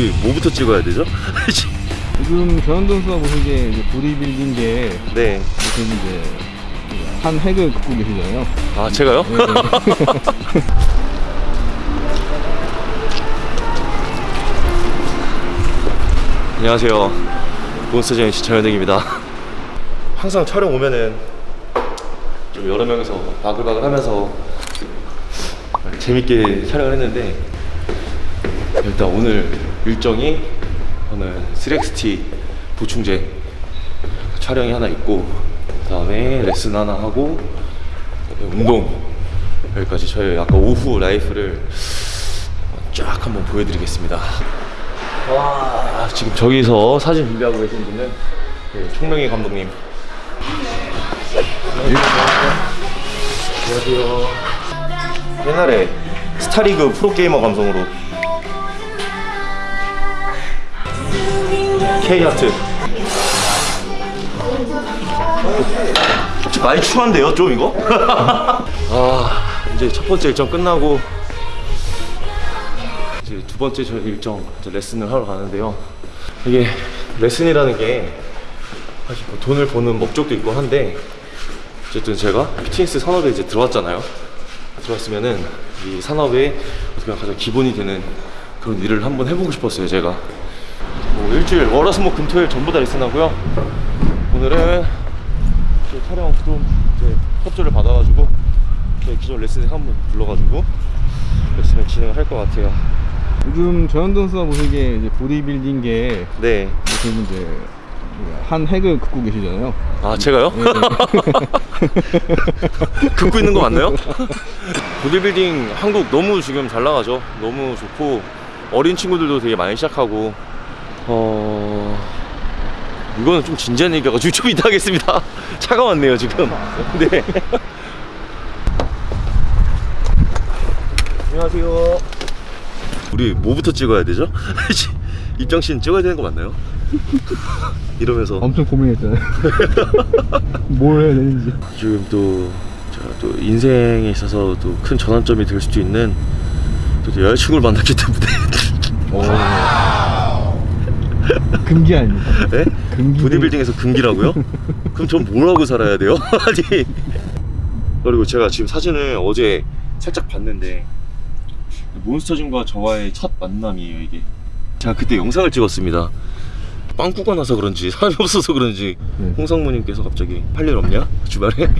우리 뭐부터 찍어야 되죠? 지금 변현동 선수가 보시기에 이제 보디빌딩계 네. 무슨 이제 한 획을 긋고 계시잖아요. 아 제가요? 네, 네. 안녕하세요. 몬스터제인 씨 전현택입니다. 항상 촬영 오면은 좀 여러 명이서 바글바글 하면서 재밌게 촬영을 했는데 일단 오늘 일정이 오늘 3XT 보충제 촬영이 하나 있고 그 다음에 레슨 하나 하고 운동 여기까지 저희 아까 오후 라이프를 쫙 한번 보여드리겠습니다. 와 지금 저기서 사진 준비하고 계신 분은 네, 총명희 감독님. 안녕하세요. 옛날에 스타리그 프로게이머 감성으로 K하트. 좀 많이 추한데요 좀 이거? 아 이제 첫 번째 일정 끝나고 이제 두 번째 저 일정 이제 레슨을 하러 가는데요. 이게 레슨이라는 게 사실 뭐 돈을 버는 목적도 있고 한데 어쨌든 제가 피트니스 산업에 이제 들어왔잖아요. 들어왔으면은 이 산업에 어떻게 가장 기본이 되는 그런 일을 한번 해보고 싶었어요 제가. 뭐 일주일 월화수 목 금토일 전부 다 레슨하고요 오늘은 이제 촬영 좀 이제 협조를 받아가지고 제 기존 레슨을 한번 불러가지고 레슨을 진행을 할것 같아요 요즘 변현동 선수가 보시기에 이제 보디빌딩계 네. 무슨 이제 한 획을 긋고 계시잖아요. 아 제가요? 네, 네. 긋고 있는 거 맞나요? 보디빌딩 한국 너무 지금 잘 나가죠. 너무 좋고 어린 친구들도 되게 많이 시작하고 어 이거는 좀 진지한 얘기여가지고 좀 이따 하겠습니다. 차가 왔네요 지금. 네. 안녕하세요. 우리 뭐부터 찍어야 되죠? 입장씬 찍어야 되는 거 맞나요? 이러면서 엄청 고민했잖아요. 뭘 해야 되는지. 지금 또, 제가 또 인생에 있어서 또 큰 전환점이 될 수도 있는 또 여자친구를 만났기 때문에 금기 아닙니까? 네? 금기. 보디빌딩에서 금기라고요? 그럼 전뭘 하고 살아야 돼요? 아니 그리고 제가 지금 사진을 어제 살짝 봤는데 몬스터진과 저와의 첫 만남이에요 이게 제가 그때 영상을 찍었습니다 빵꾸가 나서 그런지 사람이 없어서 그런지 네. 홍상무님께서 갑자기 팔일 없냐? 주말에?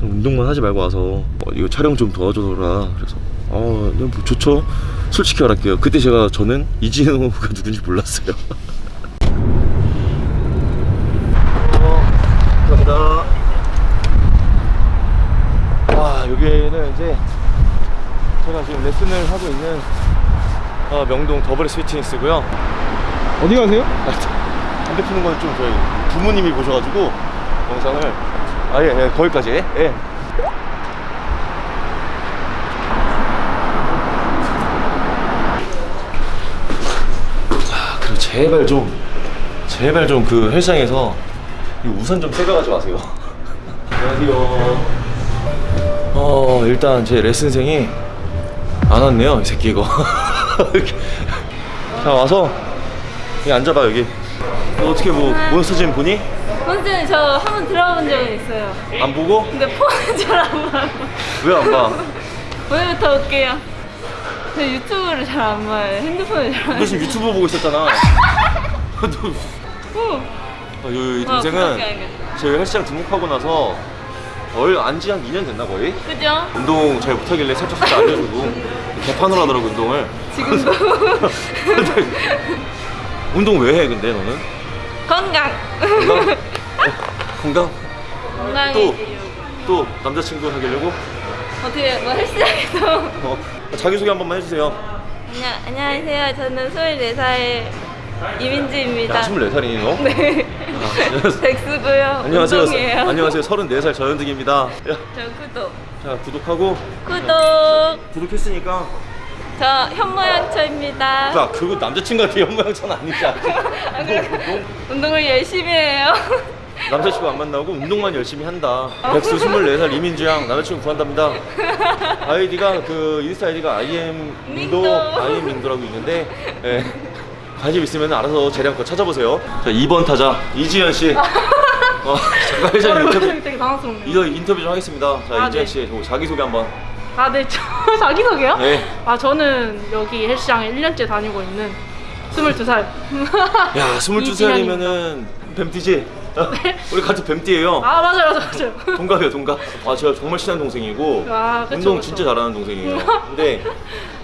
좀 운동만 하지 말고 와서 어, 이거 촬영 좀 도와줘라 그래서 어, 네, 뭐 좋죠. 솔직히 말할게요. 그때 제가 저는 이진호가 누군지 몰랐어요. 어, 감사합니다. 와 여기는 이제 제가 지금 레슨을 하고 있는 어, 명동 더블 스위트니스고요. 어디 가세요? 담배 피는 건 좀 저희 부모님이 보셔가지고 영상을 아예 예, 거기까지. 예. 아, 그리고 제발 좀 제발 좀 그 헬스장에서 이 우산 좀 새겨가지 마세요. 안녕하세요. 어 일단 제 레슨생이 안 왔네요 이 새끼 이거. 자 와서 여기 앉아봐 여기. 너 어떻게 뭐 몬스터진 보니? 선생님 저한 번 들어본 적은 있어요. 안 보고? 근데 폰은 잘 안 봐요. 왜 안 봐? 오늘부터 올게요. 저 유튜브를 잘 안 봐요. 핸드폰을 잘안너 봐요. 지금 유튜브 보고 있었잖아. 너, 이 어, 동생은 그렇게 알겠다. 저희 헬스장 등록하고 나서 얼 안지 한 2년 됐나 거의? 그죠? 운동 잘 못하길래 살짝 살짝 알려주고 개판으로 하더라고 운동을. 지금도 운동 왜 해 근데 너는? 건강. 건강? 어, 건강? 건강해지려고. 또 남자친구 사귀려고? 어떻게 뭐 헬스장에서 어, 자기소개 한 번만 해주세요. 안녕 안녕하세요. 저는 24살 이민지입니다. 야 24살이니 너? 네. 백수고요. 안녕하세요. 운동이에요. 안녕하세요. 34살 저현득입니다. 야, 저 구독. 자 구독하고 구독. 구독했으니까 저 현모양처입니다. 야 그거 남자친구한테 연모양처는 아니지 안 그래요? 운동을 열심히 해요. 남자친구 안 만나고 운동만 열심히 한다. 백수 24살 이민주양 남자친구 구한답니다. 아이디가 그 인스타 아이디가 IM 민도 민도. IM 민도라고 있는데 예. 관심 있으면 알아서 재량껏 찾아보세요. 자 2번 타자 이지현 씨. 어, 잠깐 회장 어이구, 인터뷰 되게, 당황스럽네요. 이거 인터뷰 좀 하겠습니다. 자 아, 이지현 네. 씨 자기 소개 한번. 아, 네, 저 자기소개요? 네. 아, 저는 여기 헬스장에 1년째 다니고 있는 22살. 야 22살이면은 뱀띠지? 우리 같은 뱀띠예요. 네. 아, 맞아요, 맞아요, 맞아요. 동갑이에요 동갑 아 제가 정말 친한 동생이고 아, 그쵸, 운동 그쵸. 진짜 잘하는 동생이에요 근데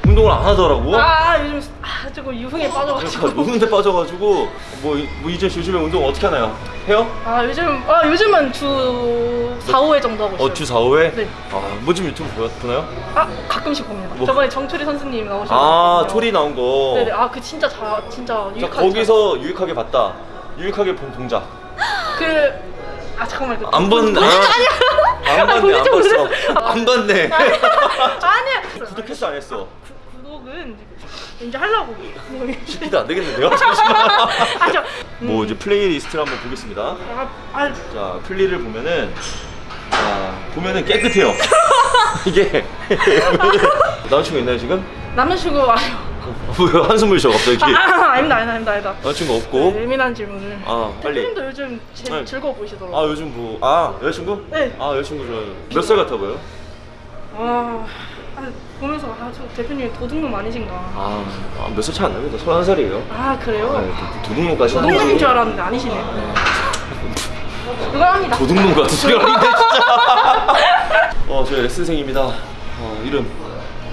운동을 안 하더라고 아, 요즘, 아, 조금 유흥에 빠져가지고. 그러니까 노는데 빠져가지고 뭐, 이- 뭐 이제 요즘에 운동 어떻게 하나요? 해요? 아, 요즘, 아, 요즘은 주 4, 5회 정도 하고 있어요. 어, 주 4, 5회? 네. 아뭐 좀 유튜브 보, 보나요? 아, 가끔씩 봅니다. 뭐? 저번에 정초리 선수님 나오셨거든요. 아 초리 나온 거 네네, 아, 그 진짜 자, 진짜 자, 유익하게 거기서 유익하게 봤다 유익하게 본 동작 그, 아, 잠깐만. 그, 안 봤네 아, 아, 안 봤네 안 봤어. 안 봤네 아니야. 구독했어 안 했어? 구- 구독은 이제 하려고. 시키도 안 되겠는데요? 잠시만 아, 저, 뭐 이제 playlist를 한번 보겠습니다 아, 아, 자 플리를 보면은 자 보면은 깨끗해요 이게 남자친구 있나요 지금? 남자친구 아니 요. 왜 한숨을 쉬어 갑자기 아, 아, 아닙니다, 아닙니다, 아닙니다, 아닙니다. 남자친구 없고 예민한 질문을. 아 빨리 대표님도 요즘 제, 네. 즐거워 보이시더라고요. 아 요즘 뭐 아 여자친구? 네. 아 여자친구 좋아요 몇 살 같아 보여요? 아, 아, 보면서 아, 저 대표님 도둑놈 아니신가. 아몇 살 차안 납니다 31살이에요 아, 그래요? 도둑놈까지 도둑놈인 줄 알았는데 아니시네요. 그거 합니다. 도둑놈 같은 소리 하는데 진짜 어 저희 레슨생입니다 어 이름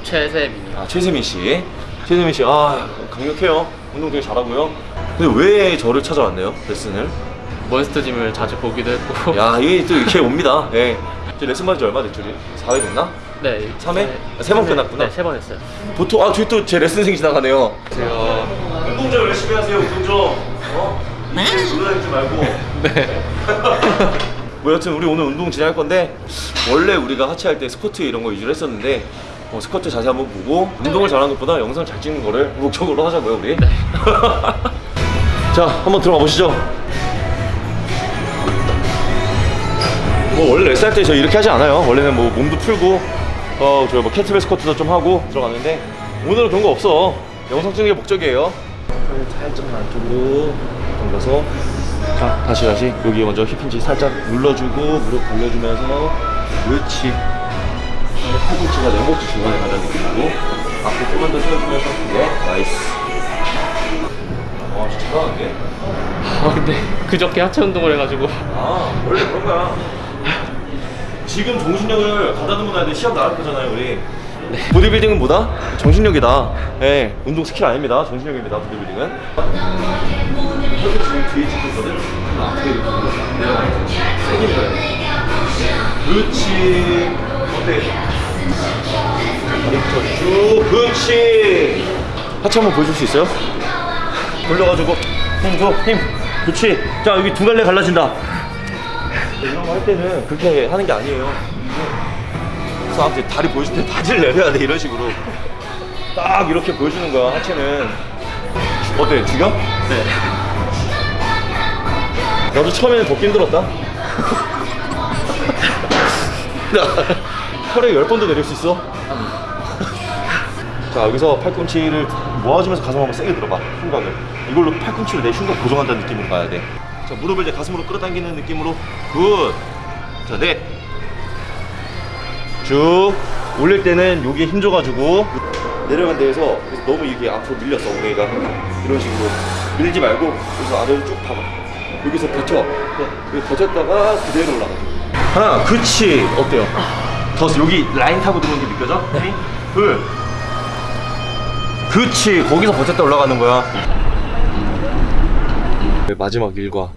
최세민이요. 아 최세민 씨 최세민 씨 아 강력해요 운동 되게 잘하고요 근데 왜 저를 찾아왔네요 레슨을 몬스터짐을 자주 보기도 했고. 야 이게 또 이렇게 옵니다 예. 저 레슨 받은 지 얼마 됐죠? 4회 됐나? 네. 삼 회? 아, 세번 끝났구나. 네, 세 번 했어요. 보통 아 저기 또 제 레슨생 지나가네요 제가 운동 좀 열심히 하세요 운동 좀 어? 네? 놀라지 말고 네. 뭐 여튼 우리 오늘 운동 진행할 건데 원래 우리가 하체할 때 스쿼트 이런 거 위주로 했었는데 어, 스쿼트 자세 한번 보고 운동을 잘하는 것보다 영상 잘 찍는 거를 목적으로 하자고요 우리. 자 한번 들어가 보시죠. 뭐 원래 레슨 할때 저 이렇게 하지 않아요. 원래는 뭐 몸도 풀고 어 저 뭐 캐트벨 스쿼트도 좀 하고 들어가는데 오늘은 그런 거 없어. 영상 찍는 게 목적이에요. 살짝만 안쪽으로 당겨서. 자 다시 다시. 여기 먼저 hip hinge 살짝 눌러주고 무릎 벌려주면서 그렇지 팔꿈치가 내 목지 중간에 가장 느끼고 앞으로 조금만 더 세워주면서 네 nice. 와 진짜 잘하는데? 아 근데 그저께 하체 운동을 해가지고. 아 원래 그런 거야 지금 정신력을 가다 놓고 나야 돼. 시합 나갈 거잖아요 우리. 보디빌딩은 뭐다? 정신력이다. 예 운동 스킬 아닙니다. 정신력입니다 보디빌딩은. 이렇게 지금 뒤에 찍혔거든? 앞에 밀어야 돼. 그렇지. 어때? 다리부터 쭉 그렇지. 하체 한번 보여줄 수 있어요? 돌려가지고. 힘줘힘. 그렇지. 자 여기 두 갈래 갈라진다. 이런 거 할 때는 그렇게 하는 게 아니에요. 그래서 아무튼 다리 보여줄 때 바지를 내려야 돼 이런 식으로. 딱 이렇게 보여주는 거야 하체는. 어때 죽여? 네. 나도 처음에는 벗기 힘들었다 혈액 10번도 내릴 수 있어? 자 여기서 팔꿈치를 모아주면서 가슴 한번 세게 들어봐 흉곽을. 이걸로 팔꿈치로 내 흉곽 고정한다는 느낌으로 가야 돼자 무릎을 이제 가슴으로 끌어당기는 느낌으로. 굿자넷쭉 올릴 때는 여기에 힘 줘가지고 내려간 데에서 너무 이게 앞으로 밀렸어 엉덩이가. 이런 식으로. 밀지 말고 여기서 아래로 쭉 봐봐 여기서 버텨 여기 버텼다가 그대로 올라가. 하나 그렇지. 어때요? 더 여기 라인 타고 들어오는 게 느껴져? 네. 둘. 그치 거기서 버텼다 올라가는 거야. 네, 마지막 일과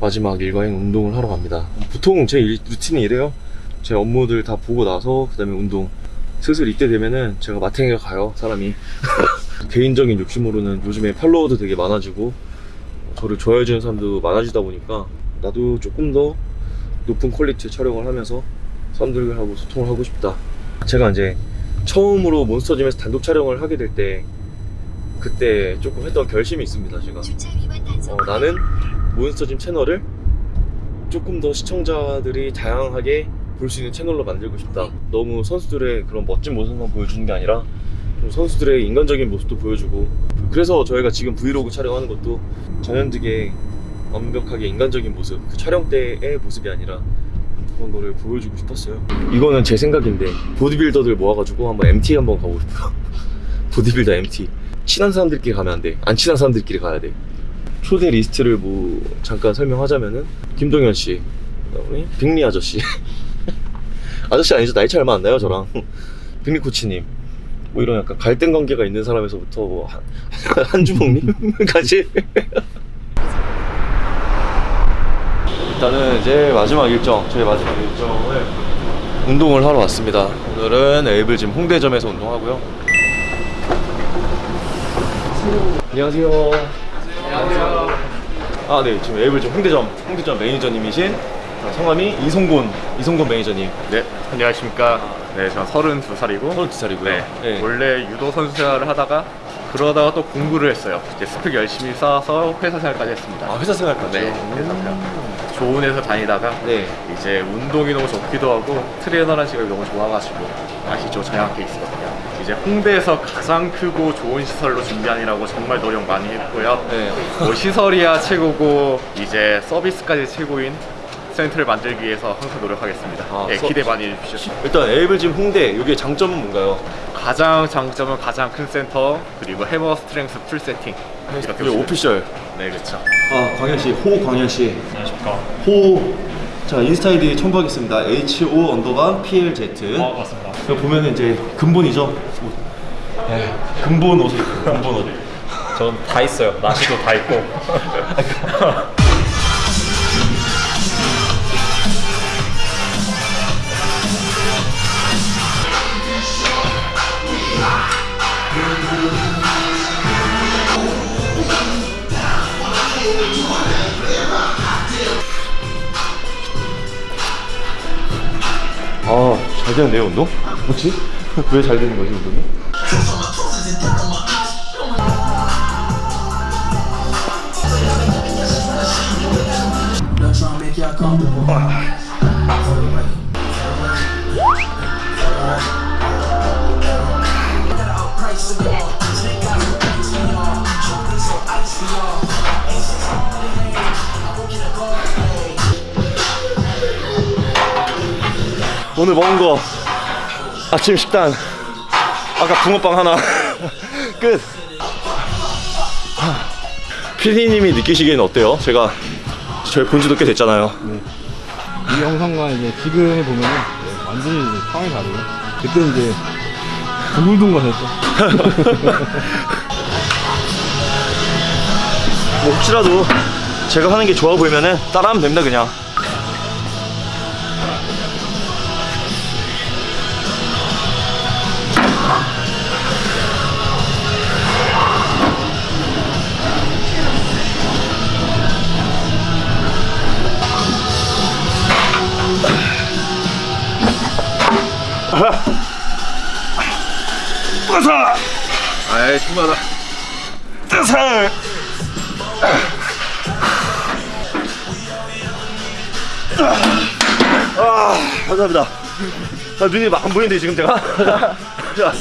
마지막 일과인 운동을 하러 갑니다. 보통 제 일, 루틴이 이래요. 제 업무들 다 보고 나서 그 다음에 운동. 슬슬 이때 되면은 제가 마탱이가 가요 사람이. 개인적인 욕심으로는 요즘에 팔로워도 되게 많아지고 저를 좋아해주는 사람도 많아지다 보니까 나도 조금 더 높은 퀄리티의 촬영을 하면서 사람들하고 소통을 하고 싶다. 제가 이제 처음으로 몬스터짐에서 단독 촬영을 하게 될 때 그때 조금 했던 결심이 있습니다 제가. 어, 나는 몬스터짐 채널을 조금 더 시청자들이 다양하게 볼 수 있는 채널로 만들고 싶다. 너무 선수들의 그런 멋진 모습만 보여주는 게 아니라 좀 선수들의 인간적인 모습도 보여주고. 그래서 저희가 지금 브이로그 촬영하는 것도 전현득의 완벽하게 인간적인 모습 그 촬영 때의 모습이 아니라 그런 거를 보여주고 싶었어요. 이거는 제 생각인데 보디빌더들 모아가지고 한번 MT 한번 가고 싶어요. 보디빌더 MT 친한 사람들끼리 가면 안돼안 친한 사람들끼리 가야 돼. 초대 리스트를 뭐 잠깐 설명하자면은 김동현 씨 그다음에 빅리 아저씨. 아저씨 아니죠? 나이 차이 얼마 안 나요 저랑. 빅리 코치님. 뭐 이런 약간 갈등 관계가 있는 사람에서부터 뭐 한, 한 주먹님까지 일단은 이제 마지막 일정 저희 마지막 일정을 운동을 하러 왔습니다 오늘은 에이블 짐 홍대점에서 운동하고요 안녕하세요 안녕하세요 아네 지금 에이블 짐 홍대점 홍대점 매니저님이신 성함이 이송곤 이송곤 매니저님 네, 안녕하십니까. 네, 저는 32살이고 32살이고요 네, 네. 원래 유도 선수 생활을 하다가 그러다가 또 공부를 했어요. 이제 스펙 열심히 쌓아서 회사 생활까지 했습니다. 아 회사 생활까지요? 네, 회사 생활. 좋은 회사 다니다가 네. 이제 운동이 너무 좋기도 하고 트레이너라는 직업이 너무 좋아가지고 아시죠? 저양학교 있었거든요. 이제 홍대에서 가장 크고 좋은 시설로 준비하느라고 정말 노력 많이 했고요. 네. 뭐 시설이야 최고고 이제 서비스까지 최고인 센터를 만들기 위해서 항상 노력하겠습니다. 아, 네, 서- 기대 많이 해주십시오. 일단 에이블 짐 홍대 여기의 장점은 뭔가요? 가장 장점은 가장 큰 센터 그리고 Hammer Strength full setting 이렇게 여기 보시면 official 네 그렇죠. 아 광현 씨, 호 광현 씨. 호. 자 인스타 아이디 첨부 하겠습니다. H O underbar P L Z. 어 맞습니다. 여기 보면은 이제 근본이죠. 옷. 네, 근본 입고 근본 옷. 전 다 있어요. 나시도 다 있고. 잘 되는데요, 운동? 뭐지? 왜 잘 되는 거지, 운동이? 오늘 먹은 거 아침 식단 아까 붕어빵 하나. 끝. 피디님이 느끼시기에는 어때요? 제가 저희 본 지도 꽤 됐잖아요. 이 영상과 이제 지금 보면은 네, 완전히 이제 상황이 다르고 그때 이제 둥글둥 거렸죠. 뭐 혹시라도 제가 하는 게 좋아 보이면은 따라하면 됩니다 그냥 뜨서 아이 충분하다. 뜨서 아, 감사합니다. 아, 눈이 막 안 보이는데 지금 제가. 자.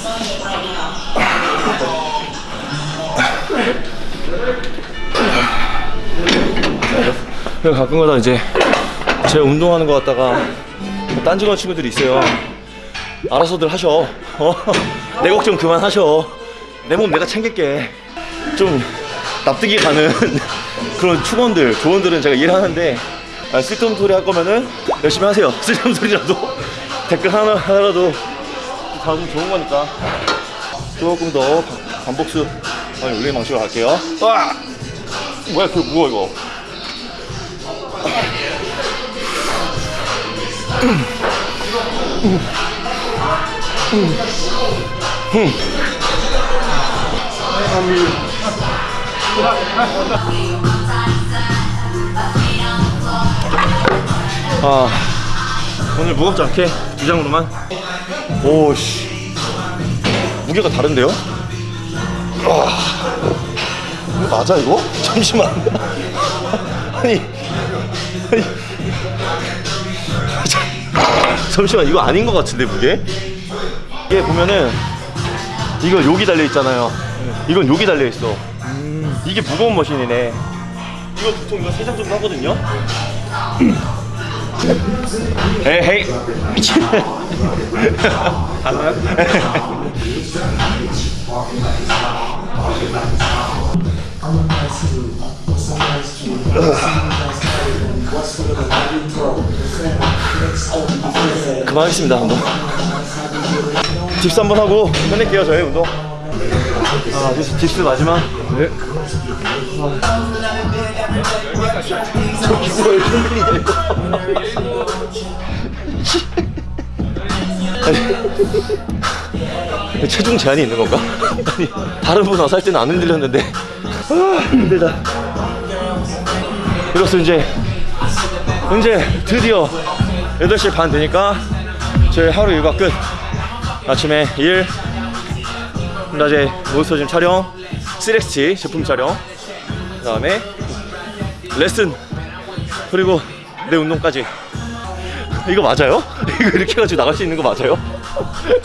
가끔가다 이제 제 운동하는 거 갖다가 딴지건 친구들이 있어요. 알아서들 하셔. 어? 내 걱정 그만 하셔. 내 몸 내가 챙길게. 좀 납득이 가는 그런 축원들, 조언들은 제가 이해하는데 아, 쓸데없는 소리 할 거면은 열심히 하세요. 쓸데없는 소리라도 댓글 하나 하나라도 다음 좋은 거니까 조금 더 반- 반복수 많이 올리는 방식으로 갈게요. 와, 뭐야 그 무거 이거. 아 오늘 무겁지 않게 두 장으로만 오씨 무게가 다른데요? 아 맞아 이거? 잠시만 아니 아니 잠시만 이거 아닌 것 같은데 무게? 이게 보면은 이거 여기 달려 있잖아요. 이건 여기 달려 있어. 이게 무거운 머신이네. 이거 보통 이거 세장 정도 하거든요. 에헤이. 그만하겠습니다 운동. dips 한번 하고 끝낼게요 저희 운동. 아, dips, dips 마지막. 네. 저 기구가. 아니, 체중 제한이 있는 건가? 아니, 다른 분 와서 할 때는 안 흔들렸는데 아, 힘들다 이로써 이제 이제 드디어 8시 반 되니까 저희 하루 일과 끝 아침에 일 낮에 몬스터짐 촬영 3XT 제품 촬영 그 다음에 레슨 그리고 내 운동까지 이거 맞아요? 이거 이렇게 해가지고 나갈 수 있는 거 맞아요?